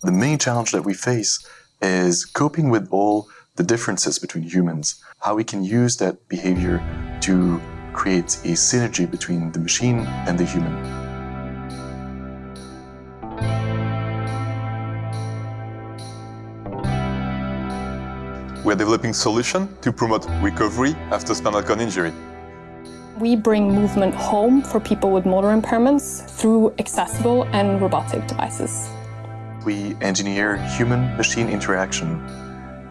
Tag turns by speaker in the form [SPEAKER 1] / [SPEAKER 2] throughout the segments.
[SPEAKER 1] The main challenge that we face is coping with all the differences between humans, how we can use that behavior to create a synergy between the machine and the human.
[SPEAKER 2] We are developing solutions to promote recovery after spinal cord injury.
[SPEAKER 3] We bring movement home for people with motor impairments through accessible and robotic devices.
[SPEAKER 1] We engineer human-machine interaction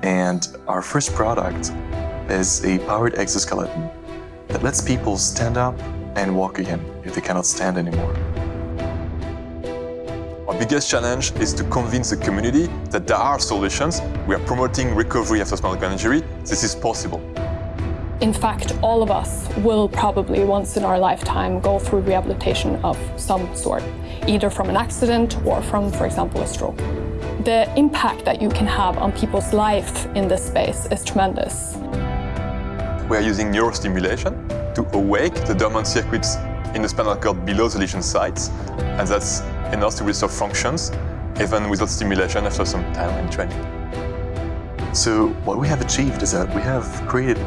[SPEAKER 1] and our first product is a powered exoskeleton that lets people stand up and walk again if they cannot stand anymore.
[SPEAKER 2] Our biggest challenge is to convince the community that there are solutions. We are promoting recovery after spinal cord injury. This is possible.
[SPEAKER 3] In fact, all of us will probably once in our lifetime go through rehabilitation of some sort, either from an accident or from, for example, a stroke. The impact that you can have on people's life in this space is tremendous.
[SPEAKER 2] We are using neurostimulation to awake the dormant circuits in the spinal cord below the lesion sites, and that's enough to restore functions, even without stimulation after some time in training.
[SPEAKER 1] So what we have achieved is that we have created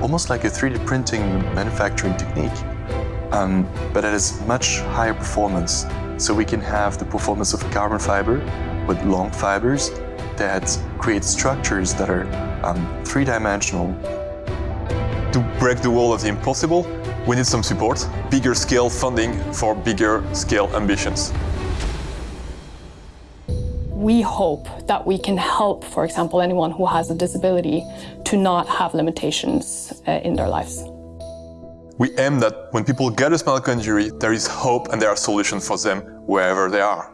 [SPEAKER 1] almost like a 3D printing manufacturing technique, um, but it is much higher performance. So we can have the performance of carbon fiber with long fibers that create structures that are um, three-dimensional.
[SPEAKER 2] To break the wall of the impossible, we need some support, bigger scale funding for bigger scale ambitions.
[SPEAKER 3] We hope that we can help, for example, anyone who has a disability to not have limitations uh, in their lives.
[SPEAKER 2] We aim that when people get a spinal cord injury, there is hope and there are solutions for them wherever they are.